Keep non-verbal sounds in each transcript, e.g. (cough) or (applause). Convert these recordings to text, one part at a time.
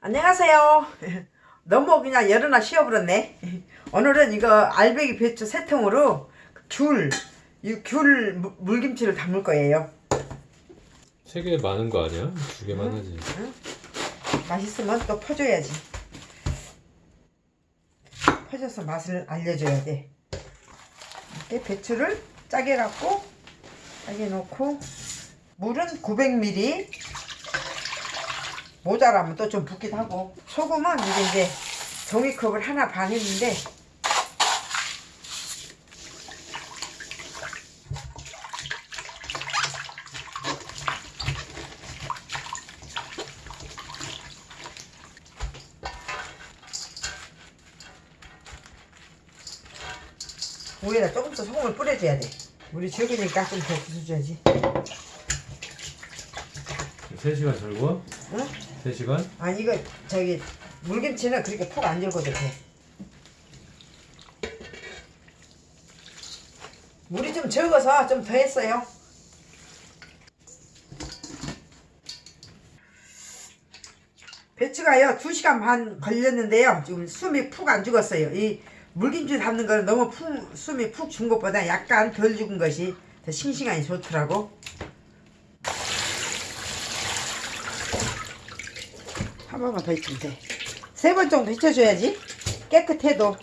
안녕하세요. (laughs) 너무 그냥 열어나 쉬어버렸네. (laughs) 오늘은 이거 알배기 배추 세 통으로 귤, 이귤 무- 물김치를 담을 거예요. 세 개 많은 거 아니야? 두 개만 하지. 맛있으면 또 퍼줘야지. 퍼져서 맛을 알려줘야 돼. 이렇게 배추를 짜게 갖고 짜게 넣고 물은 900ml 모자라면 또 좀 붓기도 하고 소금은 이게 이제 종이컵을 하나 반 했는데 위에다 조금 더 소금을 뿌려줘야 돼. 물이 적으니까 좀 더 부숴줘야지. 3시간 절고? 응? 3시간? 아 이거 저기 물김치는 그렇게 푹 안 절거도 돼. 물이 좀 적어서 좀 더 했어요. 배추가요 2시간 반 걸렸는데요. 지금 숨이 푹 안 죽었어요. 이 물김치 담는 거는 너무 푹, 숨이 푹 죽은 것보다 약간 덜 죽은 것이 더 싱싱하니 좋더라고. 한 번만 더 익히면 돼. 세 번 정도 익혀줘야지. 깨끗해도.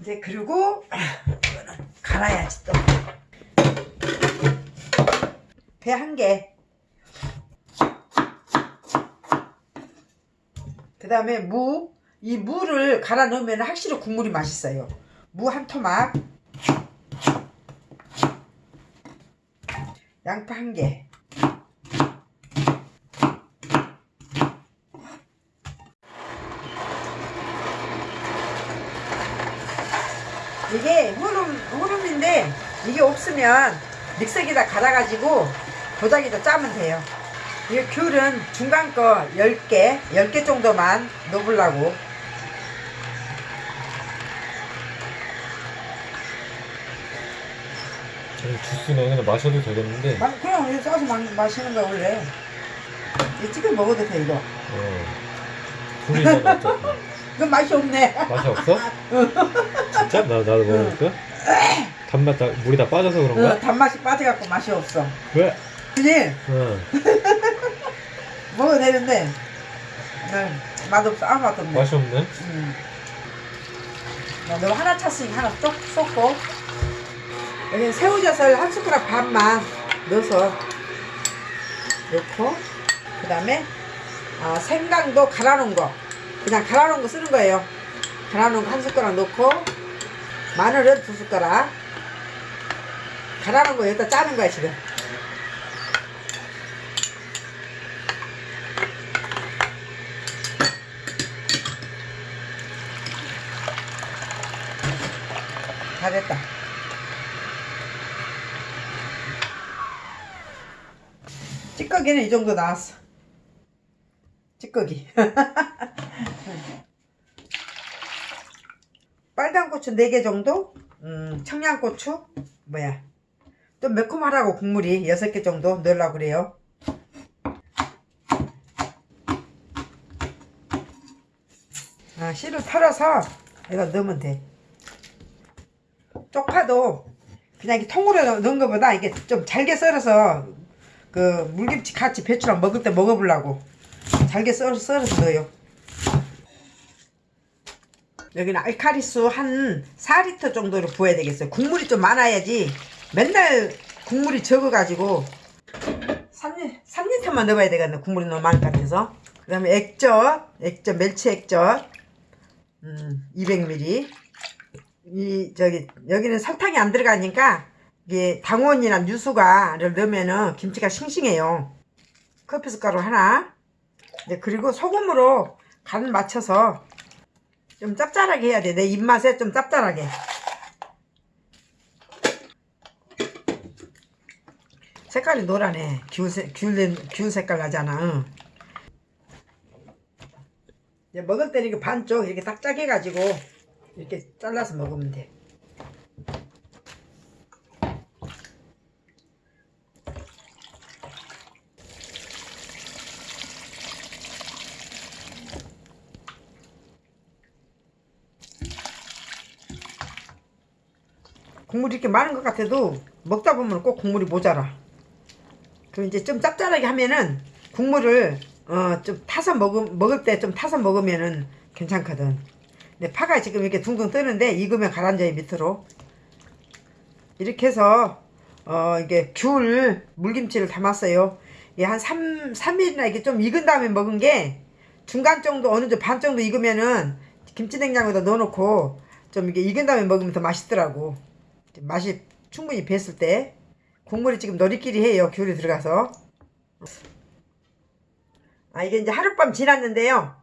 이제 그리고 (clears throat) 갈아야지 또. 배 한 개. 그 다음에 무. 이 무를 갈아 넣으면 확실히 국물이 맛있어요. 무 한 토막. 양파 한 개. 이게 후름, 후름인데 이게 없으면 믹서기에다 갈아가지고 도자기도 짜면 돼요. 이 귤은 중간 거 10개, 10개 정도만 넣으려고. 아니, 주스는 그냥 마셔도 되겠는데. 마- 그냥 이거 써서 마, 마시는 거야, 원래. 이 지금 먹어도 돼, 이거. 어. 둘이 있는 거 이건 맛이 없네. 맛이 없어? 진짜? 나, 나도 먹어볼까? 단맛 다, 물이 다 빠져서 그런가? 어, 단맛이 빠져갖고 맛이 없어. 왜? 그지? 응. (laughs) 먹어도 되는데, 네, 맛없어. 아무 맛도 없네. 맛이 없네. 음. 야, 너 하나 찼으니까 하나 쏙 쏟고 여기 새우젓을 한 숟가락 반만 넣어서 넣고 그 다음에 아, 생강도 갈아놓은 거 그냥 갈아놓은 거 쓰는 거예요 갈아놓은 거 한 숟가락 넣고 마늘은 두 숟가락 갈아놓은 거 여기다 짜는 거야 지금 다 됐다. 찌꺼기는 이 정도 나왔어. 찌꺼기. (laughs) 빨간 고추 4개 정도? 음, 청양고추? 뭐야. 좀 매콤하라고 국물이 6개 정도 넣으려고 그래요. 아, 씨를 털어서 이거 넣으면 돼. 쪽파도 그냥 이렇게 통으로 넣- 넣은 것보다 이게 좀 잘게 썰어서 그 물김치 같이 배추랑 먹을 때 먹어보려고 잘게 썰, 썰어서 넣어요. 여기는 알카리수 한 4리터 정도로 부어야 되겠어요. 국물이 좀 많아야지 맨날 국물이 적어가지고 3리, 3리터만 넣어야 되겠네. 국물이 너무 많을 것 같아서. 그 다음에 액젓, 액젓, 멸치 액젓, 음, 200ml. 이 저기 여기는 설탕이 안 들어가니까 이게 당원이나 유수가를 넣으면은 김치가 싱싱해요. 커피 숟가루 하나. 네, 그리고 소금으로 간 맞춰서 좀 짭짤하게 해야 돼. 내 입맛에 좀 짭짤하게. 색깔이 노라네. 귤, 색- 귤, 귤 색깔 나잖아. 응. 이제 먹을 때는 이렇게 반쪽 이렇게 딱 짜게 해가지고 이렇게 잘라서 먹으면 돼. 국물이 이렇게 많은 것 같아도 먹다 보면 꼭 국물이 모자라. 그럼 이제 좀 짭짤하게 하면은 국물을 어 좀 타서 먹음 먹을 때 좀 타서 먹으면은 괜찮거든. 근데 파가 지금 이렇게 둥둥 뜨는데 익으면 가라앉아요 밑으로. 이렇게 해서 어 이게 귤 물김치를 담았어요. 이게 한 3, 3일이나 이렇게 좀 익은 다음에 먹은 게 중간 정도 어느 정도 반 정도 익으면은 김치 냉장고에다 넣어놓고 좀 이게 익은 다음에 먹으면 더 맛있더라고. 맛이 충분히 뱄을 때 국물이 지금 너리끼리 해요. 귤이 들어가서. 아 이게 이제 하룻밤 지났는데요.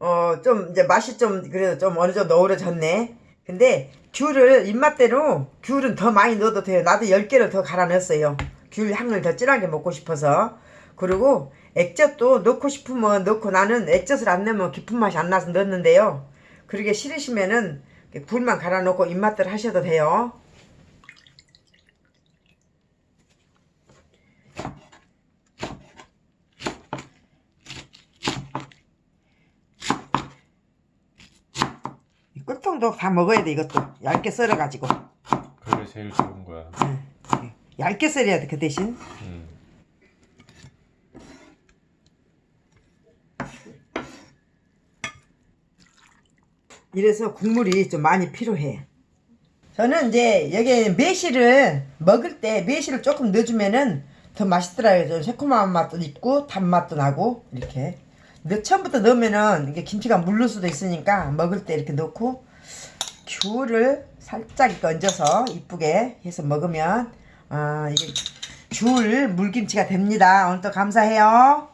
어 좀 이제 맛이 좀 그래도 좀 어느 정도 어우러졌네. 근데 귤을 입맛대로 귤은 더 많이 넣어도 돼요. 나도 10개를 더 갈아 넣었어요. 귤 향을 더 진하게 먹고 싶어서. 그리고 액젓도 넣고 싶으면 넣고 나는 액젓을 안 넣으면 깊은 맛이 안 나서 넣었는데요. 그러게 싫으시면은 굴만 갈아 넣고 입맛대로 하셔도 돼요. 이 꿀통도 다 먹어야 돼 이것도. 얇게 썰어가지고. 그게 제일 좋은 거야. 얇게 썰어야 돼 그 대신. 음. 이래서 국물이 좀 많이 필요해. 저는 이제 여기 매실을 먹을 때 매실을 조금 넣어주면은 더 맛있더라고요. 좀 새콤한 맛도 있고 단맛도 나고 이렇게. 근데 처음부터 넣으면은 이게 김치가 물를 수도 있으니까 먹을 때 이렇게 넣고 귤을 살짝 얹어서 이쁘게 해서 먹으면 아 이게 귤 물김치가 됩니다. 오늘도 감사해요